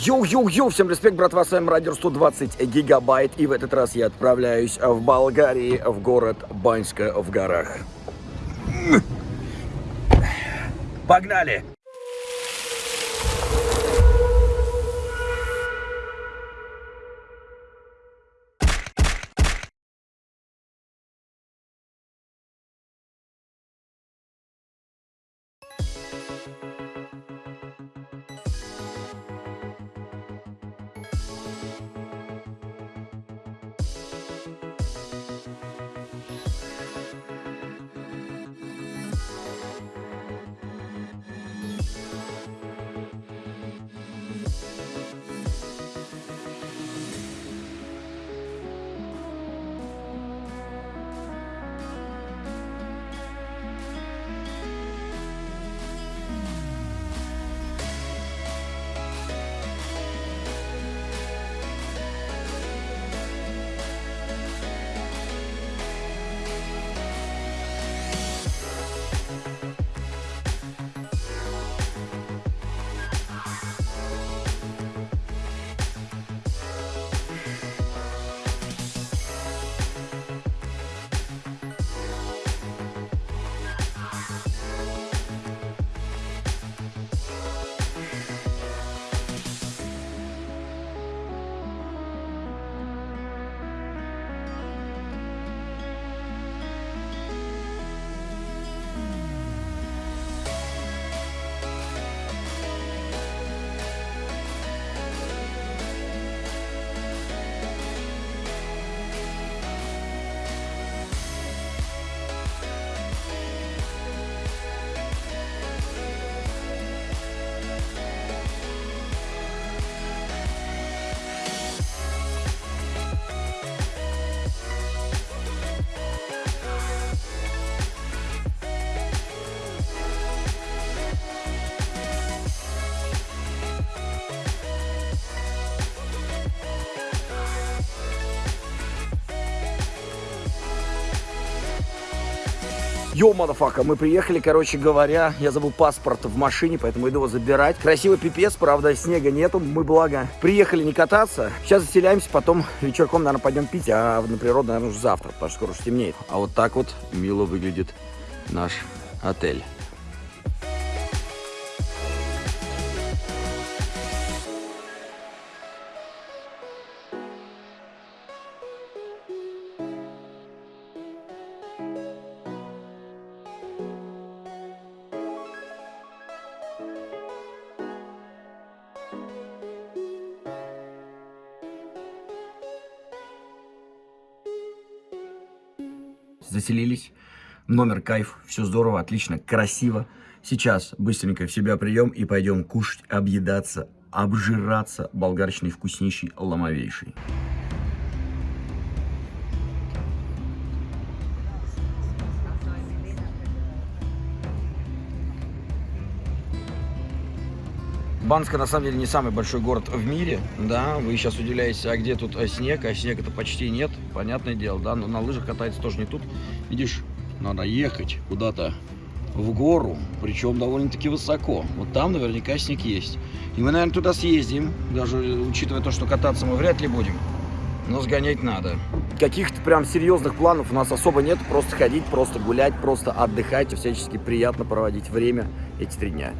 Yo-yo-yo, всем респект, братва, с вами Радио 120 гигабайт, и в этот раз я отправляюсь в Болгарии, в город Баньска в горах. Погнали! Йоу, мадафака, мы приехали, короче говоря, я забыл паспорт в машине, поэтому иду его забирать. Красивый пипец, правда, снега нету, мы, благо, приехали не кататься. Сейчас заселяемся, потом вечерком, наверное, пойдем пить, а на природу, наверное, уже завтра, потому что скоро уже темнеет. А вот так вот мило выглядит наш отель. Заселились. Номер кайф, все здорово, отлично, красиво. Сейчас быстренько в себя прием и пойдем кушать, объедаться, обжираться болгарщиной вкуснейшей, ломовейшей. Банска на самом деле не самый большой город в мире, да, вы сейчас удивляетесь, а где тут снег, а снега-то почти нет, понятное дело, да, но на лыжах катается тоже не тут, видишь, надо ехать куда-то в гору, причем довольно-таки высоко, вот там наверняка снег есть, и мы, наверное, туда съездим, даже учитывая то, что кататься мы вряд ли будем, но сгонять надо. Каких-то прям серьезных планов у нас особо нет, просто ходить, просто гулять, просто отдыхать, всячески приятно проводить время эти три дня.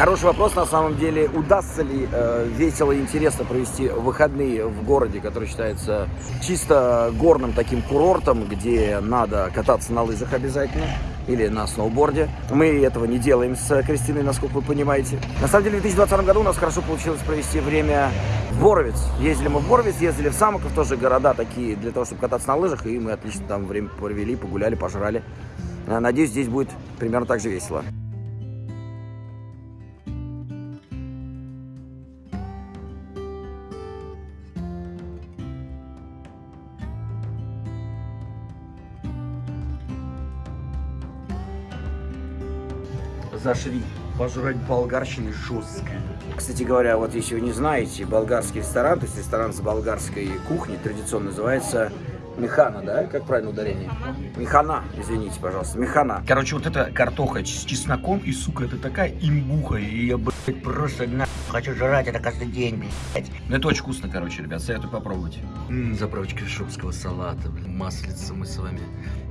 Хороший вопрос, на самом деле, удастся ли э, весело и интересно провести выходные в городе, который считается чисто горным таким курортом, где надо кататься на лыжах обязательно или на сноуборде. Мы этого не делаем с Кристиной, насколько вы понимаете. На самом деле, в 2020 году у нас хорошо получилось провести время в Боровец. Ездили мы в Боровец, ездили в Самоков, тоже города такие для того, чтобы кататься на лыжах, и мы отлично там время провели, погуляли, пожрали. Надеюсь, здесь будет примерно так же весело. Зашли пожрать болгарщины жестко. Кстати говоря, вот если вы не знаете, болгарский ресторан, то есть ресторан с болгарской кухней, традиционно называется Механа, да? Как правильно ударение? Механа, извините, пожалуйста. Механа. Короче, вот эта картоха с чесноком, и, сука, это такая имбуха, и я, блядь, просто на хочу жрать это каждый день, блядь. Ну, это очень вкусно, короче, ребят, советую попробовать. М -м, заправочка шопского салата, блин, маслица мы с вами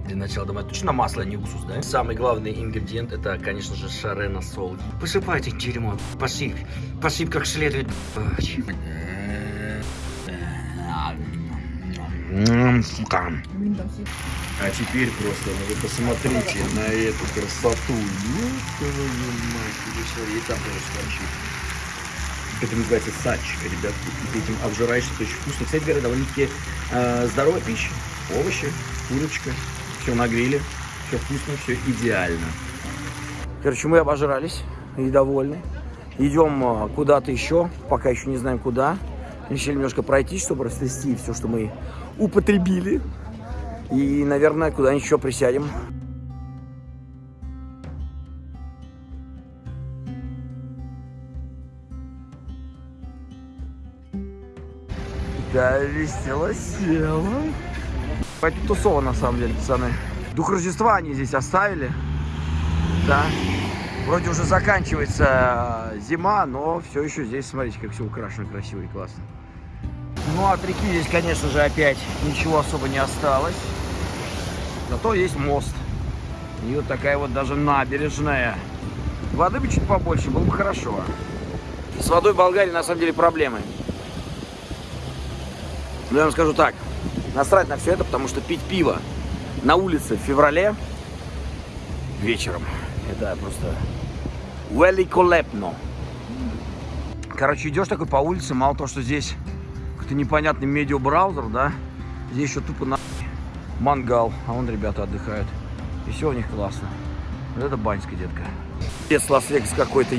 для начала домой. Точно масло, а не уксус, да? Самый главный ингредиент, это, конечно же, шарена сол. Посыпайте дерьмо, посыпь, посыпь как следует, сука. А теперь просто, ну вы посмотрите на эту красоту. Ну, твою мать, и там тоже скорчит. Это называется сач, ребят. Ты этим обжираешься, это очень вкусно. Кстати говоря, довольно-таки э, здоровая пища. Овощи, курочка, все на гриле, все вкусно, все идеально. Короче, мы обожрались и довольны. Идем э, куда-то еще, пока еще не знаем куда. Решили немножко пройти, чтобы растрясти все, что мы употребили. И, наверное, куда-нибудь еще присядем. Да, весело село. Это тусово, на самом деле, пацаны. Дух Рождества они здесь оставили. Да. Вроде уже заканчивается зима, но все еще здесь, смотрите, как все украшено красиво и классно. Ну, от реки здесь, конечно же, опять ничего особо не осталось. Зато есть мост. И вот такая вот даже набережная. Воды бы чуть побольше, было бы хорошо. С водой в Болгарии на самом деле проблемы. Но я вам скажу так, насрать на все это, потому что пить пиво на улице в феврале вечером, это просто великолепно. Короче, идешь такой по улице, мало того, что здесь какой-то непонятный медиабраузер, да, здесь еще тупо на мангал, а вон ребята отдыхают. И все у них классно. Вот это баньская, детка. Без Лас-Вегас какой-то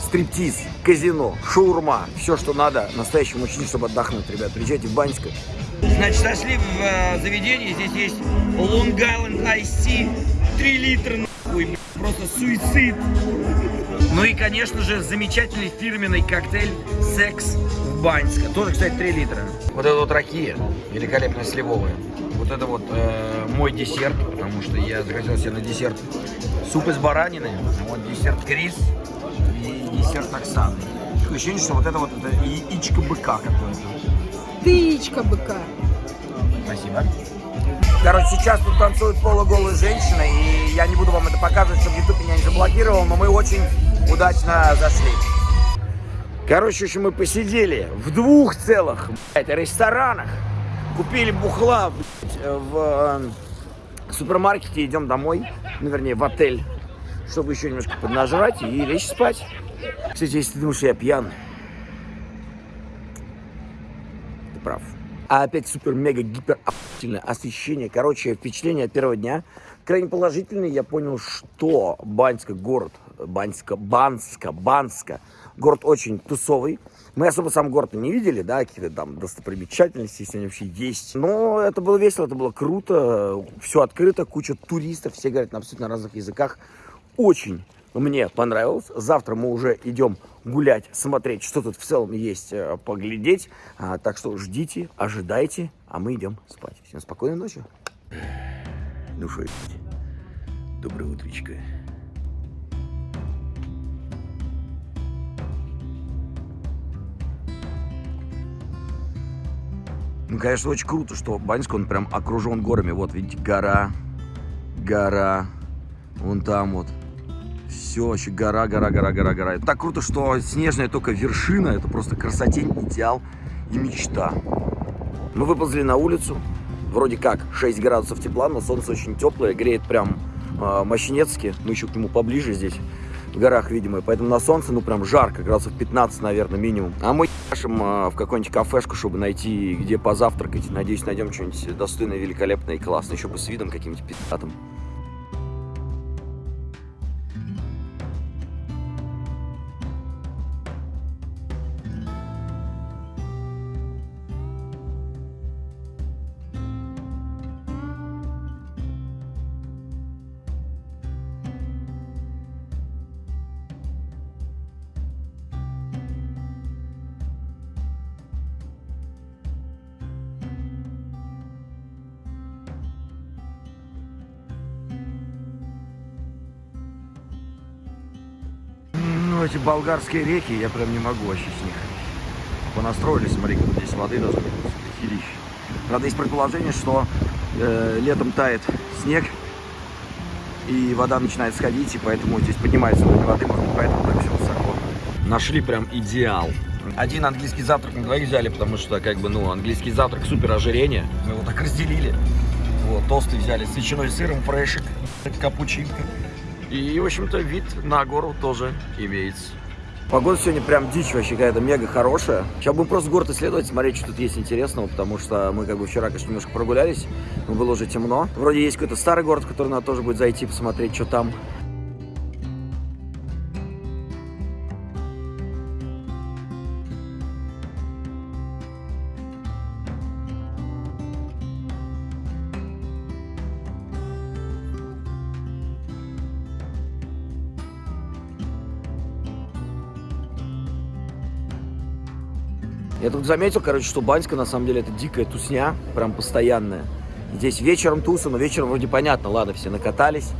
стриптиз, казино, шаурма, все, что надо настоящему мужчине, чтобы отдохнуть, ребят. Приезжайте в Баньское. Значит, зашли в э, заведение, здесь есть Long Island Ice Tea, 3 литра, нахуй, просто суицид. Ну и, конечно же, замечательный фирменный коктейль «Секс в Баньске». Тоже, кстати, 3 литра. Вот это вот ракия, великолепная сливовая. Вот это вот э, мой десерт, потому что я захотел себе на десерт суп из баранины, вот десерт Крис и десерт Оксаны. Такое ощущение, что вот это вот это яичко быка какое-то. Ты быка. Спасибо. Короче, сейчас тут танцуют полуголые женщины, и я не буду вам это показывать, чтобы YouTube меня не заблокировал, но мы очень удачно зашли. Короче, еще мы посидели в двух целых блядь, ресторанах, купили бухла блядь, в э, супермаркете, идем домой, ну, вернее, в отель, чтобы еще немножко поднажрать и лечь спать. Кстати, если ты думаешь, я пьян, ты прав. А опять супер-мега-гипер освещение. Короче, впечатление первого дня крайне положительное. Я понял, что Баньска город, Баньска, Банска, Банска, город очень тусовый. Мы особо сам город не видели, да, какие-то там достопримечательности, если они вообще есть. Но это было весело, это было круто, все открыто, куча туристов, все говорят на абсолютно разных языках. Очень мне понравилось. Завтра мы уже идем гулять, смотреть, что тут в целом есть, э, поглядеть. А, так что ждите, ожидайте, а мы идем спать. Всем спокойной ночи. Ну что, доброе утречко. Ну, конечно, очень круто, что Баньск, он прям окружен горами. Вот, видите, гора, гора, вон там вот. Все, вообще гора, гора, гора, гора, гора. Это так круто, что снежная только вершина, это просто красотень, идеал и мечта. Мы выползли на улицу, вроде как 6 градусов тепла, но солнце очень теплое, греет прям э, мощнецки. Мы еще к нему поближе здесь, в горах, видимо, поэтому на солнце, ну, прям жарко, градусов 15, наверное, минимум. А мы ешим э, в какую-нибудь кафешку, чтобы найти, где позавтракать. Надеюсь, найдем что-нибудь достойное, великолепное и классное, еще бы с видом каким-нибудь пи***тым. Болгарские реки, я прям не могу вообще с них. Понастроили, смотри, как здесь воды должно быть. Дохерища. Правда, есть предположение, что э, летом тает снег, и вода начинает сходить, и поэтому здесь поднимается уровень воды, может быть, поэтому так все высоко. Нашли прям идеал. Один английский завтрак на двоих взяли, потому что, как бы, ну, английский завтрак супер ожирение. Мы его так разделили. Вот, тосты взяли с ветчиной сыром, фрешик, капучинка. И, в общем-то, вид на гору тоже имеется. Погода сегодня прям дичь вообще какая-то мега хорошая. Сейчас будем просто город исследовать, смотреть, что тут есть интересного, потому что мы как бы вчера, конечно, немножко прогулялись, но было уже темно. Вроде есть какой-то старый город, который надо тоже будет зайти, посмотреть, что там. Я тут заметил, короче, что Баньска на самом деле это дикая тусня, прям постоянная. Здесь вечером туса, но вечером вроде понятно, ладно, все накатались.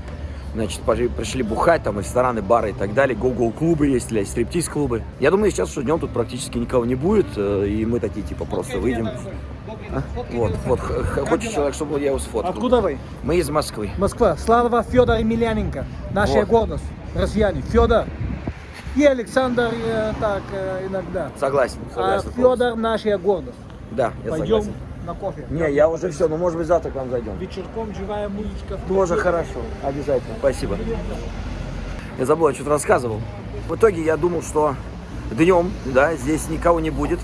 Значит, пришли бухать, там рестораны, бары и так далее. Гоу-гоу-клубы есть, или стриптиз-клубы. Я думаю, сейчас, что днем тут практически никого не будет, э, и мы такие, типа, просто выйдем. А? Вот, вот, хочет человек, чтобы я его сфоткал. Откуда вы? Мы из Москвы. Москва. Слава Федор Емельяненко. Наша Вот. гордость. Россияне. Федор. И Александр э, так э, иногда. Согласен, А согласен. полностью. Федор наша гордость. Да, я Пойдем согласен. на кофе. Не, я уже все, ну может быть завтра к вам зайдем. Вечерком живая музычка. Тоже хорошо, обязательно, спасибо. Я забыл, я что-то рассказывал. В итоге я думал, что днем, да, здесь никого не будет,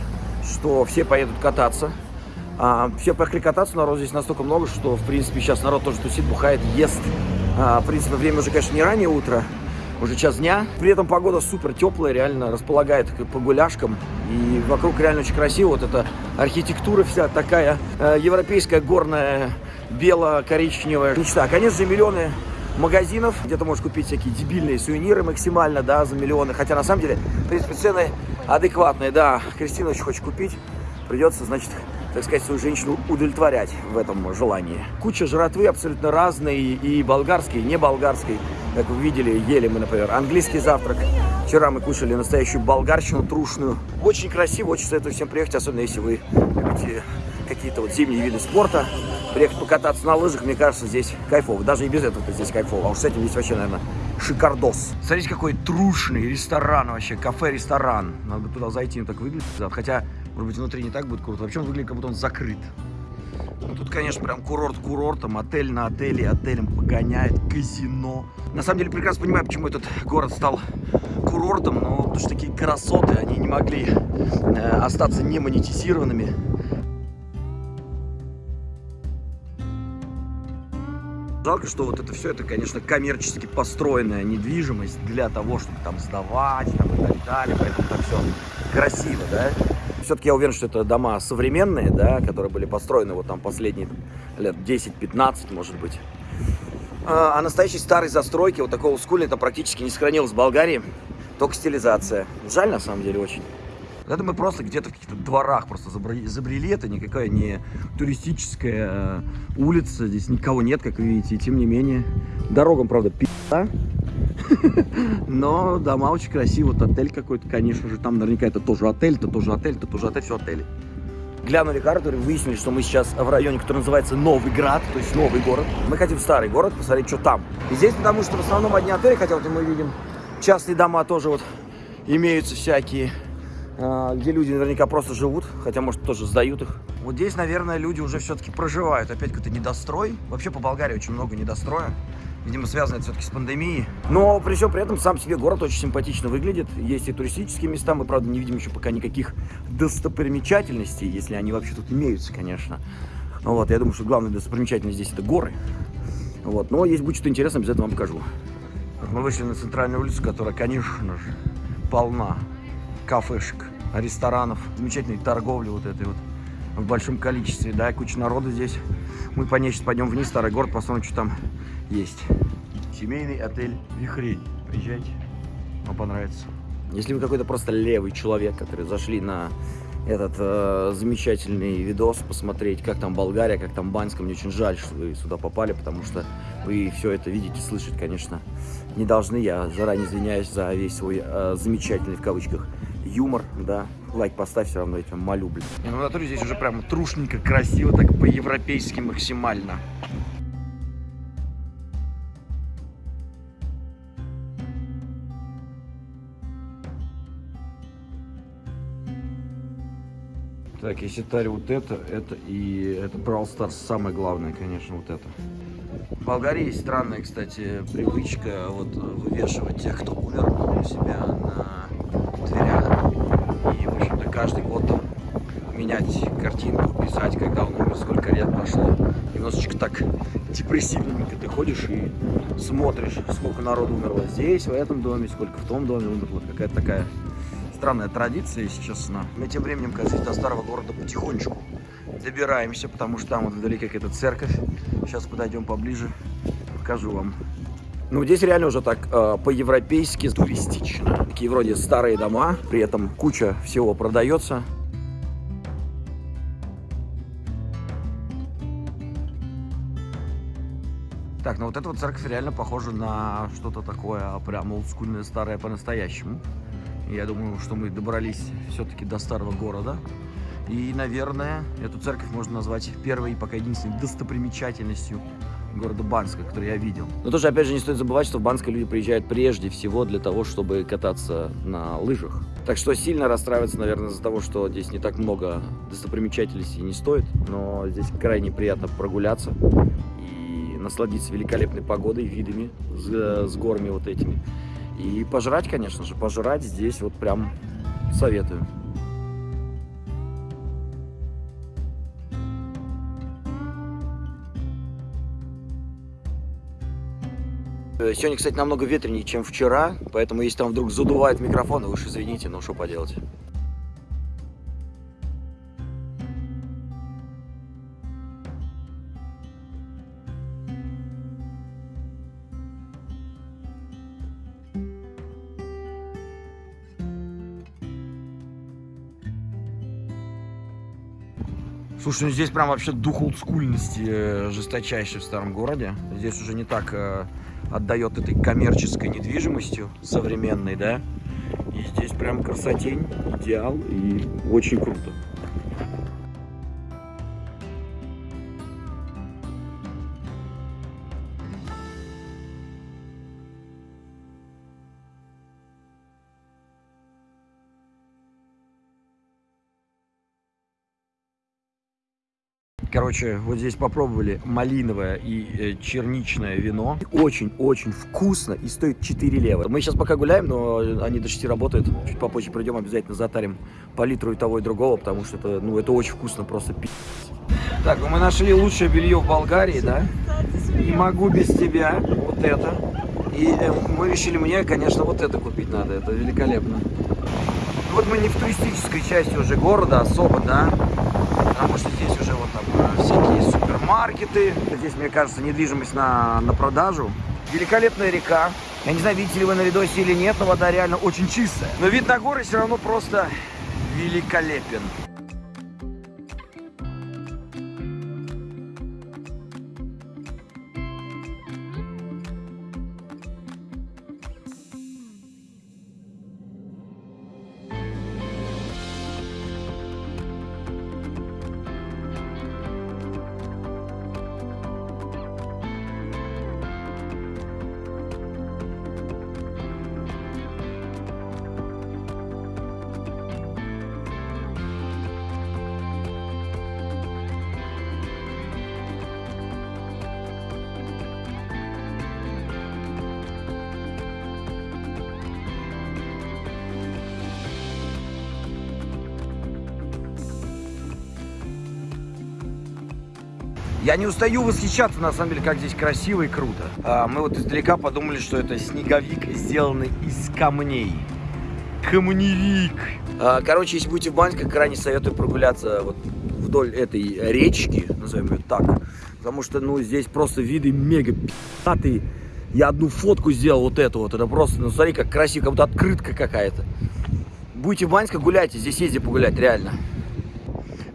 что все поедут кататься. А, все поехали кататься, народ здесь настолько много, что, в принципе, сейчас народ тоже тусит, бухает, ест. А, в принципе, время уже, конечно, не раннее утро, уже час дня. При этом погода супер теплая, реально располагает к погуляшкам. И вокруг реально очень красиво. Вот эта архитектура вся такая э, европейская, горная, бело-коричневая. Мечта. Конечно же, миллионы магазинов, где ты можешь купить всякие дебильные сувениры максимально, да, за миллионы. Хотя, на самом деле, в принципе, цены адекватные, да. Кристина очень хочет купить. Придется, значит, так сказать, свою женщину удовлетворять в этом желании. Куча жратвы абсолютно разной, и болгарской, и не болгарской. Как вы видели, ели мы, например, английский завтрак. Вчера мы кушали настоящую болгарщину трушную. Очень красиво, очень советую всем приехать, особенно если вы любите какие-то вот зимние виды спорта. Приехать покататься на лыжах, мне кажется, здесь кайфово. Даже и без этого здесь кайфово. А уж с этим здесь вообще, наверное, шикардос. Смотрите, какой трушный ресторан вообще, кафе-ресторан. Надо бы туда зайти, он так выглядит. Хотя, может быть, внутри не так будет круто. Вообще он выглядит, как будто он закрыт. Ну, тут, конечно, прям курорт курортом, отель на отеле, отелем погоняет, казино. На самом деле, прекрасно понимаю, почему этот город стал курортом, но потому что такие красоты, они не могли э, остаться не монетизированными. Жалко, что вот это все, это, конечно, коммерчески построенная недвижимость для того, чтобы там сдавать там, и так далее, поэтому так все красиво, да. Все-таки я уверен, что это дома современные, да, которые были построены вот там последние лет 10-15, может быть. А, а настоящей старой застройки, вот такого скульни, это практически не сохранилось в Болгарии, только стилизация. Жаль, на самом деле, очень. Это мы просто где-то в каких-то дворах просто забрали, забрели. Это никакая не туристическая э, улица. Здесь никого нет, как видите. И тем не менее, дорогам, правда, пи***а. Но дома очень красивые. Вот отель какой-то, конечно же. Там наверняка это тоже отель, это тоже отель, это тоже отель, все отели. Глянули карту и выяснили, что мы сейчас в районе, который называется Новый Град, то есть новый город. Мы хотим в старый город посмотреть, что там. И здесь, потому что в основном одни отели, хотя вот мы видим частные дома тоже вот имеются всякие, а, где люди наверняка просто живут, хотя, может, тоже сдают их. Вот здесь, наверное, люди уже все-таки проживают. Опять какой-то недострой. Вообще по Болгарии очень много недостроя. Видимо, связано это все-таки с пандемией. Но при всем при этом сам себе город очень симпатично выглядит. Есть и туристические места. Мы, правда, не видим еще пока никаких достопримечательностей, если они вообще тут имеются, конечно. Ну Вот, я думаю, что главная достопримечательность здесь это горы. Вот, но есть будет что-то интересное, обязательно вам покажу. Мы вышли на центральную улицу, которая, конечно же, полна кафешек, ресторанов, замечательной торговли вот этой вот в большом количестве, да, куча народа здесь. Мы по ней сейчас пойдем вниз, старый город, посмотрим, что там есть. Семейный отель Вихрень. Приезжайте, вам понравится. Если вы какой-то просто левый человек, который зашли на этот э, замечательный видос, посмотреть, как там Болгария, как там Баньска, мне очень жаль, что вы сюда попали, потому что вы все это видите, слышать, конечно, не должны. Я заранее извиняюсь за весь свой э, замечательный, в кавычках, юмор, да. Лайк поставь, все равно я тебя молю, блин. Ну, в натуре здесь уже прям трушненько, красиво, так по-европейски максимально. Так, если Тари вот это, это и это Brawl Stars самое главное, конечно, вот это. В Болгарии странная, кстати, привычка вот вывешивать тех, кто умер у себя на дверях. И, в общем-то, каждый год там менять картинку, писать, когда он умер, сколько лет прошло. Немножечко так депрессивненько ты ходишь и смотришь, сколько народу умерло здесь, в этом доме, сколько в том доме умерло. Какая-то такая странная традиция, если честно. Мы тем временем, кажется, до старого города потихонечку добираемся, потому что там вот вдалеке какая-то церковь. Сейчас подойдем поближе, покажу вам. Ну, здесь реально уже так э, по-европейски туристично. Такие вроде старые дома, при этом куча всего продается. Так, ну вот эта вот церковь реально похожа на что-то такое прям олдскульное, старое по-настоящему. Я думаю, что мы добрались все-таки до старого города. И, наверное, эту церковь можно назвать первой и пока единственной достопримечательностью города Банска, который я видел. Но тоже, опять же, не стоит забывать, что в Банске люди приезжают прежде всего для того, чтобы кататься на лыжах. Так что сильно расстраиваться, наверное, из-за того, что здесь не так много достопримечательностей не стоит. Но здесь крайне приятно прогуляться и насладиться великолепной погодой, видами с, с горами вот этими. И пожрать, конечно же, пожрать здесь вот прям советую. Сегодня, кстати, намного ветренее, чем вчера, поэтому если там вдруг задувает микрофон, вы уж извините, но что поделать. Слушай, ну здесь прям вообще дух олдскульности э, жесточайший в старом городе. Здесь уже не так э, отдает этой коммерческой недвижимостью современной, да. И здесь прям красотень, идеал и очень круто. Короче, вот здесь попробовали малиновое и э, черничное вино. Очень-очень вкусно и стоит 4 лева. Мы сейчас пока гуляем, но они до 6 работают. Чуть попозже придем, обязательно затарим по литру и того, и другого, потому что это, ну, это очень вкусно, просто пи***. Так, ну мы нашли лучшее белье в Болгарии, да? Не могу без тебя. Вот это. И э, мы решили мне, конечно, вот это купить надо. Это великолепно. Вот мы не в туристической части уже города особо, да? Потому что здесь уже вот там супермаркеты. Здесь, мне кажется, недвижимость на, на продажу. Великолепная река. Я не знаю, видите ли вы на видосе или нет, но вода реально очень чистая. Но вид на горы все равно просто великолепен. Я не устаю восхищаться, на самом деле, как здесь красиво и круто. А, мы вот издалека подумали, что это снеговик, сделанный из камней. Камневик. А, короче, если будете в Баньске, крайне советую прогуляться вот вдоль этой речки, назовем ее так. Потому что, ну, здесь просто виды мега пи***тые. Я одну фотку сделал вот эту вот. Это просто, ну, смотри, как красиво, как будто открытка какая-то. Будете в Баньске, гуляйте. Здесь езди погулять, реально.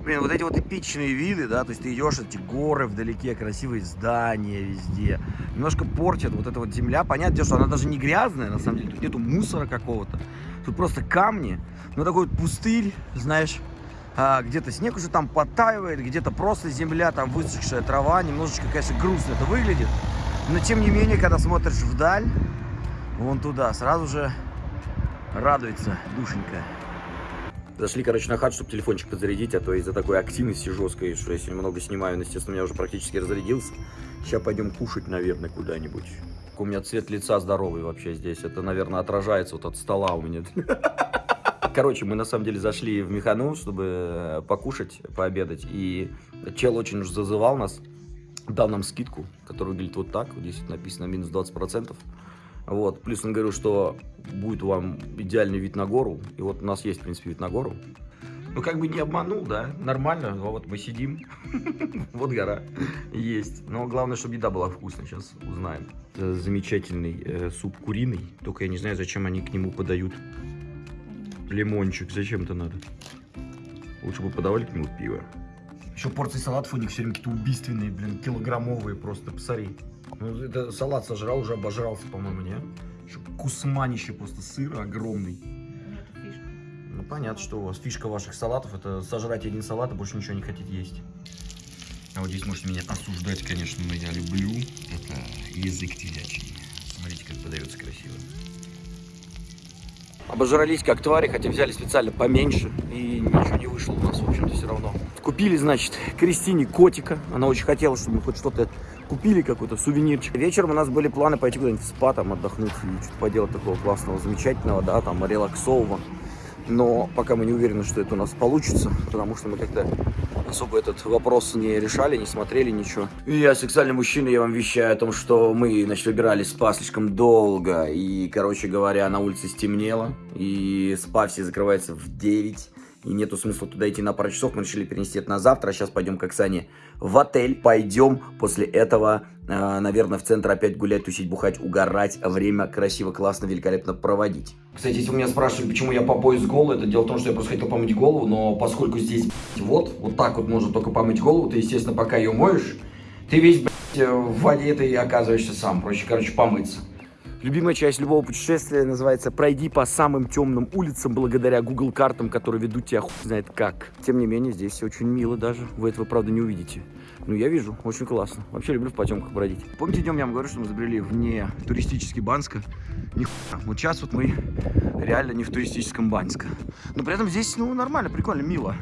Блин, вот эти вот эпичные виды, да, то есть ты идешь, эти горы вдалеке, красивые здания везде. Немножко портит вот эта вот земля. Понятно, что она даже не грязная, на самом деле. Тут нету мусора какого-то. Тут просто камни. Ну, такой вот пустырь, знаешь. А, где-то снег уже там подтаивает, где-то просто земля, там высохшая трава. Немножечко, конечно, грустно это выглядит. Но, тем не менее, когда смотришь вдаль, вон туда, сразу же радуется душенька. Зашли, короче, на хат, чтобы телефончик подзарядить, а то из-за такой активности жесткой, что я сегодня много снимаю, но, естественно, у меня уже практически разрядился. Сейчас пойдем кушать, наверное, куда-нибудь. У меня цвет лица здоровый вообще здесь. Это, наверное, отражается вот от стола у меня. Короче, мы на самом деле зашли в Механу, чтобы э, покушать, пообедать. И чел очень уж зазывал нас, дал нам скидку, которая выглядит вот так. Вот здесь написано минус 20%. Вот. Плюс он говорил, что будет вам идеальный вид на гору. И вот у нас есть, в принципе, вид на гору. Ну, как бы не обманул, да, нормально. Вот мы сидим, вот гора есть. Но главное, чтобы еда была вкусная, сейчас узнаем. Замечательный э, суп куриный, только я не знаю, зачем они к нему подают лимончик. Зачем это надо? Лучше бы подавали к нему пиво. Еще порции салатов у них все время какие-то убийственные, блин, килограммовые просто, посмотри. Ну, это салат сожрал, уже обожрался, по-моему, не? Еще кусманище просто сыра огромный. Ну, понятно, что у вас фишка ваших салатов, это сожрать один салат, а больше ничего не хотите есть. А вот здесь можете меня осуждать, конечно, но я люблю. Это язык телячий. Смотрите, как подается красиво. Обожрались как твари, хотя взяли специально поменьше, и ничего не вышло у нас, в общем-то, все равно. Купили, значит, Кристине котика. Она очень хотела, чтобы мы хоть что-то купили, какой-то сувенирчик. Вечером у нас были планы пойти куда-нибудь в спа, там, отдохнуть и что-то поделать такого классного, замечательного, да, там, релаксового. Но пока мы не уверены, что это у нас получится, потому что мы как-то особо этот вопрос не решали, не смотрели ничего. И я сексуальный мужчина, я вам вещаю о том, что мы, значит, выбирали спа слишком долго. И, короче говоря, на улице стемнело. И спа все закрывается в 9 и нету смысла туда идти на пару часов, мы решили перенести это на завтра, сейчас пойдем к Оксане в отель, пойдем после этого, э, наверное, в центр опять гулять, тусить, бухать, угорать, время красиво, классно, великолепно проводить. Кстати, если вы меня спрашивали, почему я по пояс голый, это дело в том, что я просто хотел помыть голову, но поскольку здесь вот, вот так вот можно только помыть голову, ты, естественно, пока ее моешь, ты весь, блядь, в воде ты оказываешься сам, проще, короче, помыться. Любимая часть любого путешествия называется «Пройди по самым темным улицам благодаря Google картам, которые ведут тебя хуй знает как». Тем не менее, здесь все очень мило даже. Вы этого, правда, не увидите. Ну, я вижу, очень классно. Вообще люблю в потемках бродить. Помните, днем я вам говорю, что мы забрели вне туристический Банско? Нихуя. Вот сейчас вот мы реально не в туристическом Банско. Но при этом здесь, ну, нормально, прикольно, мило.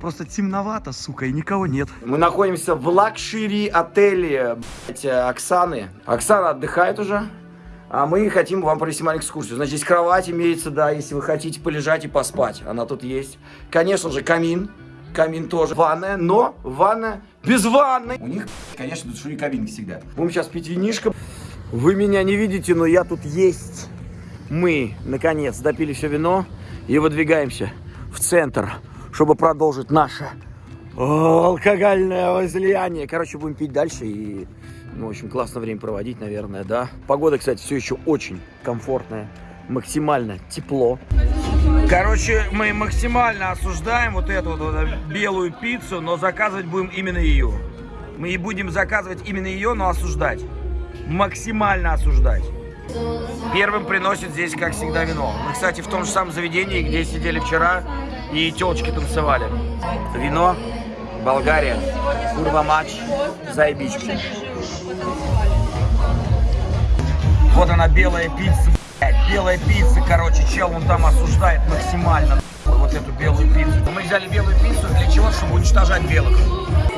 Просто темновато, сука, и никого нет. Мы находимся в luxury отеле, блядь, Оксаны. Оксана отдыхает уже. А мы хотим вам провести маленькую экскурсию. Значит, здесь кровать имеется, да, если вы хотите полежать и поспать. Она тут есть. Конечно же, камин. Камин тоже. Ванная, но ванная без ванны. У них, конечно, душевые кабинки всегда. Будем сейчас пить винишко. Вы меня не видите, но я тут есть. Мы, наконец, допили все вино и выдвигаемся в центр, чтобы продолжить наше алкогольное возлияние. Короче, будем пить дальше и ну, в общем, классно время проводить, наверное, да. Погода, кстати, все еще очень комфортная, максимально тепло. Короче, мы максимально осуждаем вот эту вот белую пиццу, но заказывать будем именно ее. Мы и будем заказывать именно ее, но осуждать. Максимально осуждать. Первым приносит здесь, как всегда, вино. Мы, кстати, в том же самом заведении, где сидели вчера, и телочки танцевали. Вино, Болгария, Курва матч, Вот она, белая пицца, блядь, белая пицца, короче, чел, он там осуждает максимально вот эту белую пиццу. Мы взяли белую пиццу для чего? Чтобы уничтожать белых.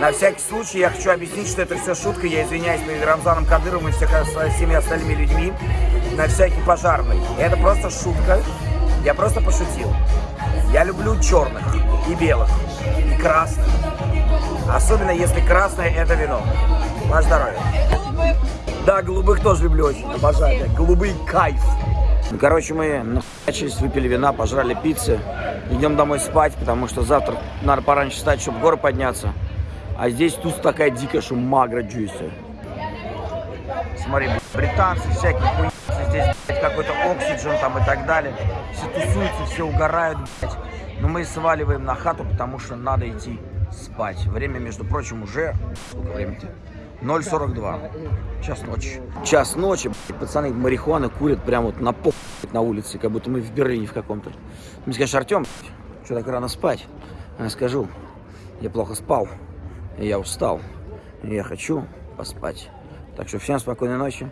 На всякий случай я хочу объяснить, что это все шутка. Я извиняюсь перед Рамзаном Кадыровым и всеми остальными людьми. На всякий пожарный. Это просто шутка. Я просто пошутил. Я люблю черных и белых, и красных. Особенно если красное это вино. Ваше здоровье. Да, голубых тоже люблю очень, обожаю. Голубый кайф. Ну, короче, мы начались, выпили вина, пожрали пиццы. Идем домой спать, потому что завтра надо пораньше встать, чтобы в горы подняться. А здесь тут такая дикая, что магра джуйси. Смотри, британцы всякие хуйцы, здесь какой-то оксиджен там и так далее. Все тусуются, все угорают, блядь. Но мы сваливаем на хату, потому что надо идти спать. Время, между прочим, уже... Сколько времени-то? 0.42. Час ночи. Час ночи, пацаны марихуаны курят прямо вот на по на улице, как будто мы в Берлине в каком-то. Мне скажешь, Артем, что так рано спать? Я скажу, я плохо спал, я устал, я хочу поспать. Так что всем спокойной ночи.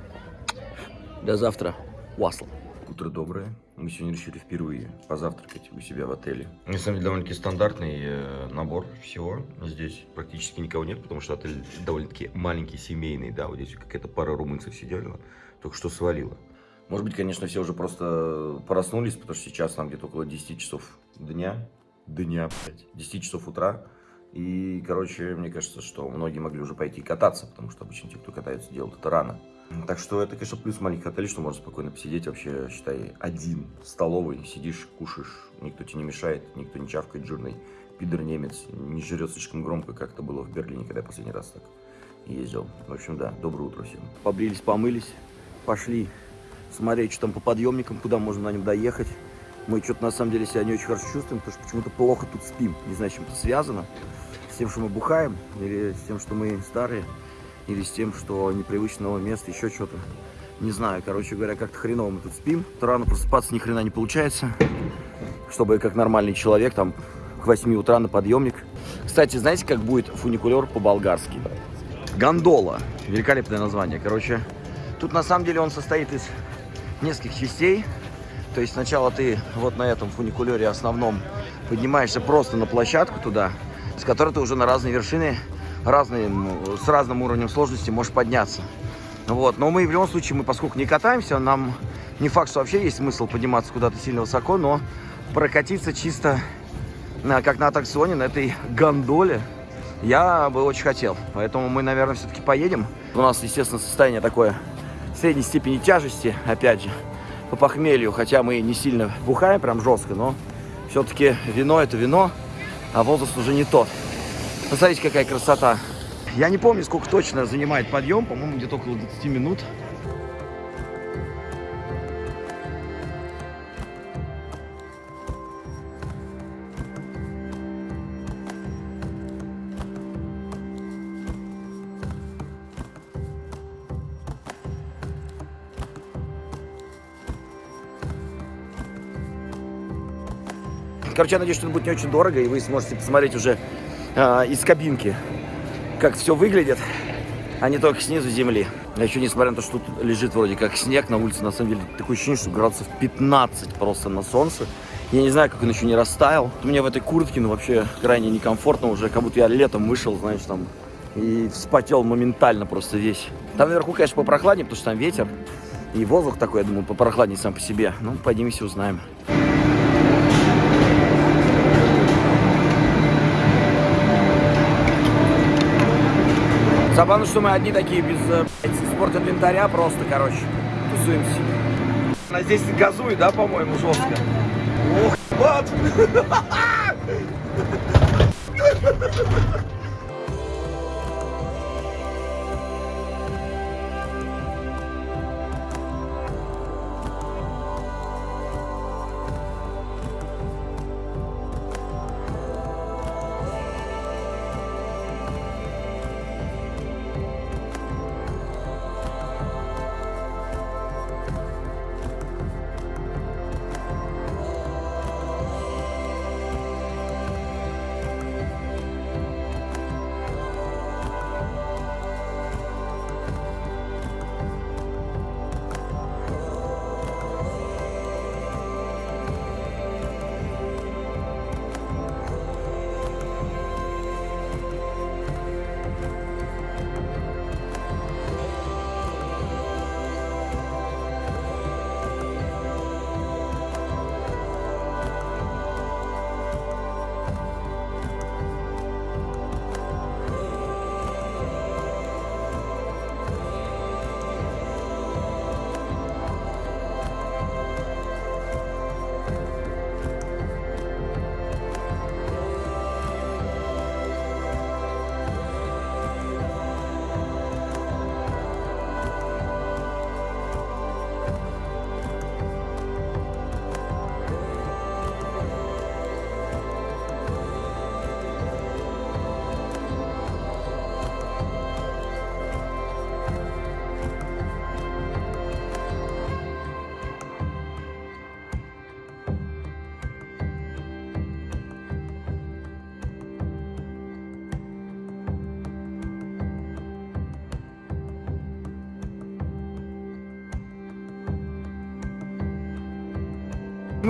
До завтра. Уасл. Утро доброе. Мы сегодня решили впервые позавтракать у себя в отеле. На самом деле довольно-таки стандартный э, набор всего. Здесь практически никого нет, потому что отель довольно-таки маленький, семейный. Да, вот здесь какая-то пара румынцев сидела, только что свалила. Может быть, конечно, все уже просто проснулись, потому что сейчас там где-то около 10 часов дня. Дня, блядь. 10 часов утра. И, короче, мне кажется, что многие могли уже пойти кататься, потому что обычно те, кто катается, делают это рано. Так что это, конечно, плюс маленьких отелей, что можно спокойно посидеть вообще, считай, один в столовой, сидишь, кушаешь, никто тебе не мешает, никто не чавкает жирный пидор немец, не жрет слишком громко, как это было в Берлине, когда я последний раз так ездил. В общем, да, доброе утро всем. Побрились, помылись, пошли смотреть, что там по подъемникам, куда можно на нем доехать. Мы что-то на самом деле себя не очень хорошо чувствуем, потому что почему-то плохо тут спим. Не знаю, с чем это связано. С тем, что мы бухаем, или с тем, что мы старые, или с тем, что непривычно новое место, еще что-то. Не знаю, короче говоря, как-то хреново мы тут спим. То рано просыпаться ни хрена не получается. Чтобы как нормальный человек там к 8 утра на подъемник. Кстати, знаете, как будет фуникулер по-болгарски? Гондола. Великолепное название. Короче, тут на самом деле он состоит из нескольких частей. То есть сначала ты вот на этом фуникулере основном поднимаешься просто на площадку туда, с которой ты уже на разные вершины, разные, с разным уровнем сложности можешь подняться. Вот. Но мы в любом случае, мы поскольку не катаемся, нам не факт, что вообще есть смысл подниматься куда-то сильно высоко, но прокатиться чисто на, как на аттракционе, на этой гондоле, я бы очень хотел. Поэтому мы, наверное, все-таки поедем. У нас, естественно, состояние такое средней степени тяжести, опять же, по похмелью, хотя мы не сильно бухаем прям жестко, но все-таки вино это вино, а возраст уже не тот. Посмотрите, какая красота. Я не помню, сколько точно занимает подъем, по-моему, где-то около 20 минут. Короче, я надеюсь, что это будет не очень дорого, и вы сможете посмотреть уже э, из кабинки, как все выглядит, а не только снизу земли. А еще, несмотря на то, что тут лежит вроде как снег на улице, на самом деле такое ощущение, что градусов 15 просто на солнце. Я не знаю, как он еще не растаял. Мне в этой куртке, ну, вообще крайне некомфортно уже, как будто я летом вышел, знаешь, там, и вспотел моментально просто весь. Там наверху, конечно, попрохладнее, потому что там ветер. И воздух такой, я думаю, попрохладнее сам по себе. Ну, поднимемся, узнаем. Забавно, что мы одни такие без э, спорт инвентаря просто, короче, тусуемся. Она здесь газует, да, по-моему, жестко? Ох, мат!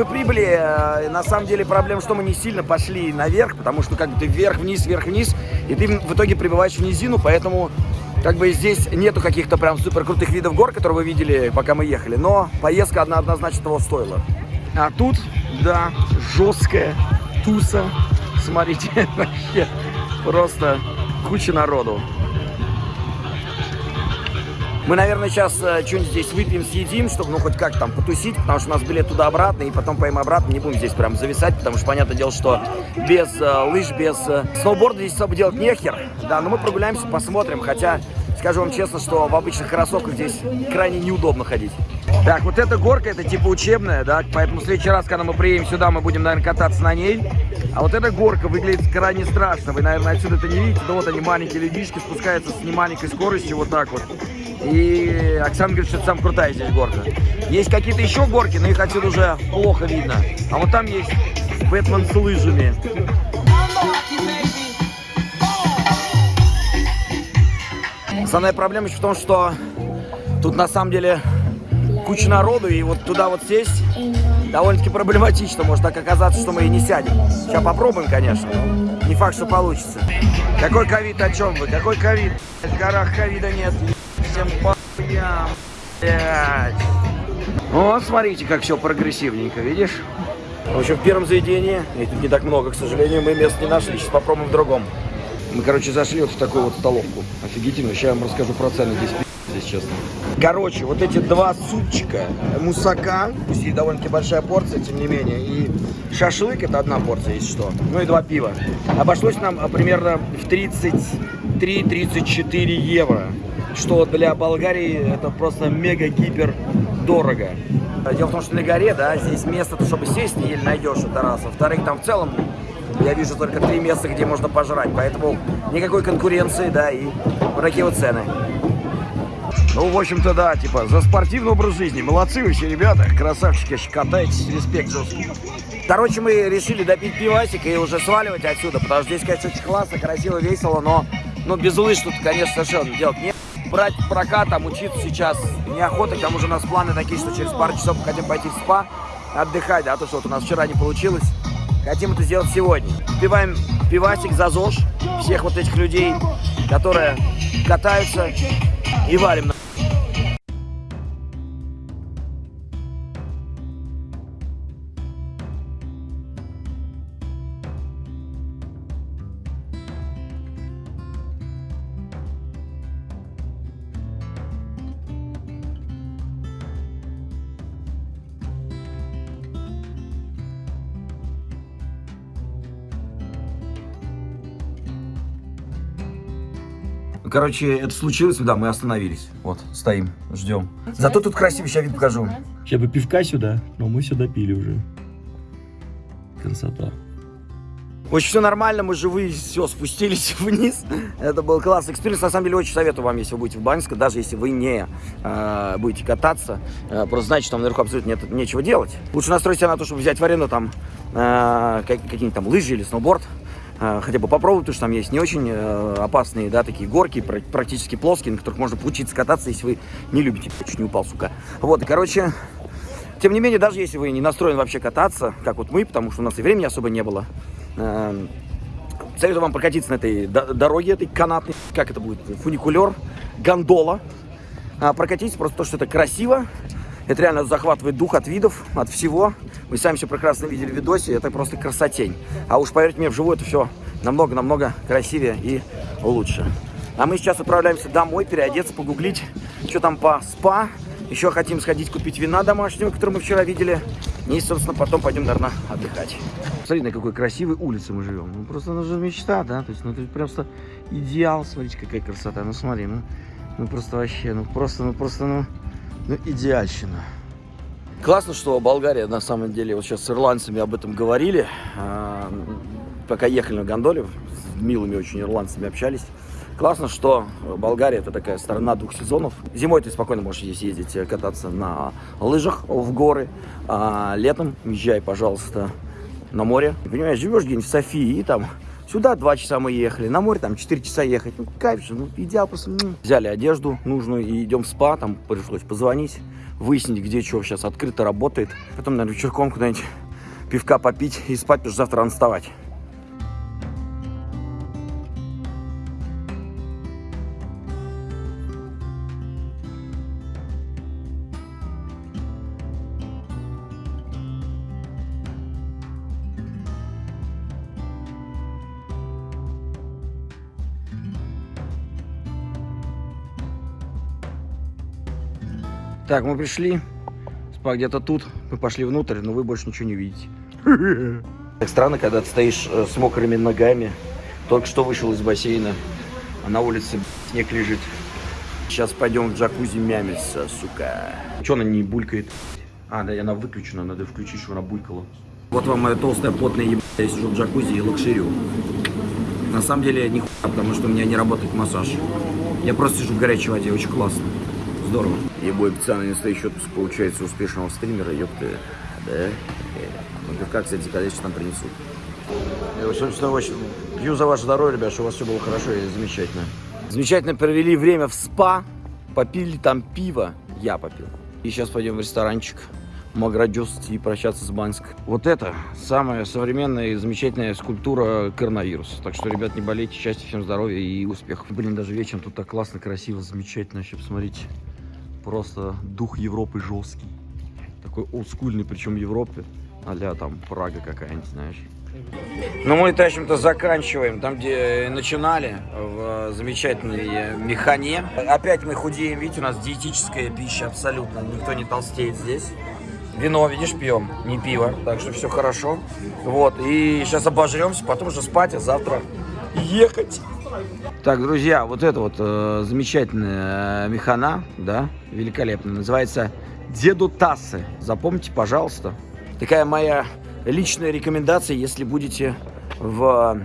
Мы прибыли, э, на самом деле проблема, что мы не сильно пошли наверх, потому что как бы ты вверх-вниз, вверх-вниз, и ты в итоге прибываешь в низину, поэтому как бы здесь нету каких-то прям супер крутых видов гор, которые вы видели, пока мы ехали, но поездка одна однозначно того стоила. А тут, да, жесткая туса, смотрите, вообще просто куча народу. Мы, наверное, сейчас э, что-нибудь здесь выпьем, съедим, чтобы, ну, хоть как там потусить, потому что у нас билет туда-обратно, и потом поим обратно, не будем здесь прям зависать, потому что, понятное дело, что без э, лыж, без э, сноуборда здесь особо делать нехер. Да, но мы прогуляемся, посмотрим, хотя, скажу вам честно, что в обычных кроссовках здесь крайне неудобно ходить. Так, вот эта горка, это типа учебная, да, поэтому в следующий раз, когда мы приедем сюда, мы будем, наверное, кататься на ней. А вот эта горка выглядит крайне страшно, вы, наверное, отсюда это не видите, да вот они, маленькие людишки, спускаются с немаленькой скоростью, вот так вот. И Оксана говорит, что это самая крутая здесь горка. Есть какие-то еще горки, но их отсюда уже плохо видно. А вот там есть Бэтмен с лыжами. Основная проблема еще в том, что тут на самом деле куча народу, и вот туда вот сесть довольно-таки проблематично. Может так оказаться, что мы и не сядем. Сейчас попробуем, конечно, но не факт, что получится. Какой ковид, о чем вы? Какой ковид? В горах ковида нет. Всем похуям, блядь. Вот, смотрите, как все прогрессивненько, видишь? В общем, в первом заведении, и тут не так много, к сожалению, мы мест не нашли. Сейчас попробуем в другом. Мы, короче, зашли вот в такую вот столовку. Офигительно. Сейчас я вам расскажу про цены здесь, здесь честно. Короче, вот эти два супчика, мусака, пусть и довольно-таки большая порция, тем не менее, и шашлык, это одна порция, если что, ну и два пива. Обошлось нам а, примерно в 33-34 евро, что для Болгарии это просто мега-гипер дорого. Дело в том, что на горе, да, здесь место, чтобы сесть, еле найдешь, это раз. Во-вторых, там в целом я вижу только три места, где можно пожрать, поэтому никакой конкуренции, да, и такие вот цены. Ну, в общем-то, да, типа, за спортивный образ жизни. Молодцы вы все, ребята, красавчики, катаетесь, респект жесткий. Короче, мы решили допить пивасик и уже сваливать отсюда, потому что здесь, конечно, очень классно, красиво, весело, но, ну, без лыж тут, конечно, совершенно делать нет. Брать прокат, там, учиться сейчас неохота, к тому же у нас планы такие, что через пару часов мы хотим пойти в спа, отдыхать, да, то, что вот у нас вчера не получилось. Хотим это сделать сегодня. Пиваем пивасик за ЗОЖ всех вот этих людей, которые катаются и валим Короче, это случилось, да, мы остановились. Вот, стоим, ждем. Зато тут красиво, сейчас вид покажу. Сейчас бы пивка сюда, но мы сюда пили уже. Красота. Общем, все нормально, мы живые, все, спустились вниз. Это был классный experience. На самом деле, очень советую вам, если вы будете в Баньске, даже если вы не э, будете кататься, э, просто знайте, что там наверху абсолютно нет, нечего делать. Лучше настроить себя на то, чтобы взять в аренду там э, какие-нибудь там лыжи или сноуборд. Э, хотя бы попробовать, потому что там есть не очень э, опасные, да, такие горки, практически плоские, на которых можно поучиться кататься, если вы не любите. Чуть не упал, сука. Вот, и, короче, тем не менее, даже если вы не настроены вообще кататься, как вот мы, потому что у нас и времени особо не было, э, советую вам прокатиться на этой дороге, этой канатной, как это будет, фуникулер, гондола. А, прокатитесь просто то, что это красиво, это реально захватывает дух от видов, от всего. Вы сами все прекрасно видели в видосе, это просто красотень. А уж поверьте мне, вживую это все намного-намного красивее и лучше. А мы сейчас отправляемся домой, переодеться, погуглить, что там по спа. Еще хотим сходить купить вина домашнего, которую мы вчера видели. И, собственно, потом пойдем, наверное, отдыхать. Смотри, на какой красивой улице мы живем. Ну, просто это же мечта, да? То есть, ну, это просто идеал. Смотрите, какая красота. Ну, смотри, ну, ну просто вообще, ну, просто, ну, просто, ну... Ну, идеальщина. Классно, что Болгария, на самом деле, вот сейчас с ирландцами об этом говорили, а, пока ехали на гондоле, с милыми очень ирландцами общались. Классно, что Болгария это такая страна двух сезонов. Зимой ты спокойно можешь здесь ездить, э, кататься на лыжах в горы, а летом езжай, пожалуйста, на море. Понимаешь, живешь где-нибудь в Софии, и там Сюда два часа мы ехали, на море там 4 часа ехать. Ну, кайф же, ну, идеал просто. м. Взяли одежду нужную и идем в спа, там пришлось позвонить, выяснить, где что сейчас открыто работает. Потом, наверное, вечерком куда-нибудь пивка попить и спать, потому что завтра рано вставать. Так, мы пришли. Спа где-то тут. Мы пошли внутрь, но вы больше ничего не видите. Так странно, когда ты стоишь э, с мокрыми ногами. Только что вышел из бассейна, а на улице снег лежит. Сейчас пойдем в джакузи мямиться, сука. Че она не булькает? А, да, она выключена, надо включить, чтобы она булькала. Вот вам моя толстая потная еб... Я сижу в джакузи и лакшерю. На самом деле, не потому что у меня не работает массаж. Я просто сижу в горячей воде, очень классно. Здорово. Ебой официальный настоящий отпуск получается успешного стримера, ёпты. Да? Э, Ну, пивка, кстати, когда сейчас нам принесут. Я очень, очень, очень пью за ваше здоровье, ребят, чтобы у вас все было хорошо и замечательно. Замечательно провели время в спа, попили там пиво, я попил. И сейчас пойдем в ресторанчик Маградёст и прощаться с Банск. Вот это самая современная и замечательная скульптура коронавируса. Так что, ребят, не болейте, счастья, всем здоровья и успехов. Блин, даже вечером тут так классно, красиво, замечательно. Вообще, посмотрите, просто дух Европы жесткий. Такой олдскульный, причем Европы, а там Прага какая-нибудь, знаешь. Ну, мы, в общем-то, заканчиваем там, где начинали, в замечательной э, механе. Опять мы худеем, видите, у нас диетическая пища абсолютно, никто не толстеет здесь. Вино, видишь, пьем, не пиво, так что все хорошо. Вот, и сейчас обожремся, потом уже спать, а завтра ехать. Так, друзья, вот это вот э, замечательная э, механа, да, великолепная, называется Деду Тассы. Запомните, пожалуйста. Такая моя личная рекомендация, если будете в,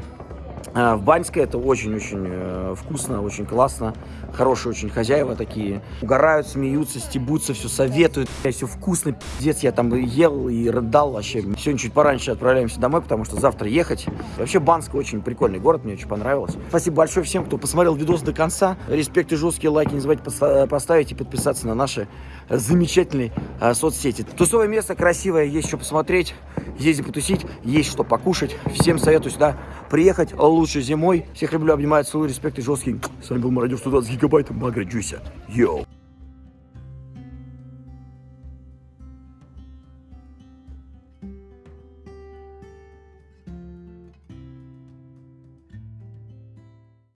в Баньске, это очень-очень э, вкусно, очень классно. Хорошие очень хозяева такие. Угорают, смеются, стебутся, все советуют. Все вкусно, пиздец. Я там и ел и рыдал вообще. Сегодня чуть пораньше отправляемся домой, потому что завтра ехать. Вообще Банск очень прикольный город, мне очень понравилось. Спасибо большое всем, кто посмотрел видос до конца. Респект и жесткие лайки не забывайте поста- поставить и подписаться на наши замечательные э, соцсети. Тусовое место красивое, есть что посмотреть, есть где потусить, есть что покушать. Всем советую сюда приехать лучше зимой. Всех люблю, обнимаю, целую, респект и жесткий. С вами был Мародер 120 гигабайт, Магра Джуся. Йоу.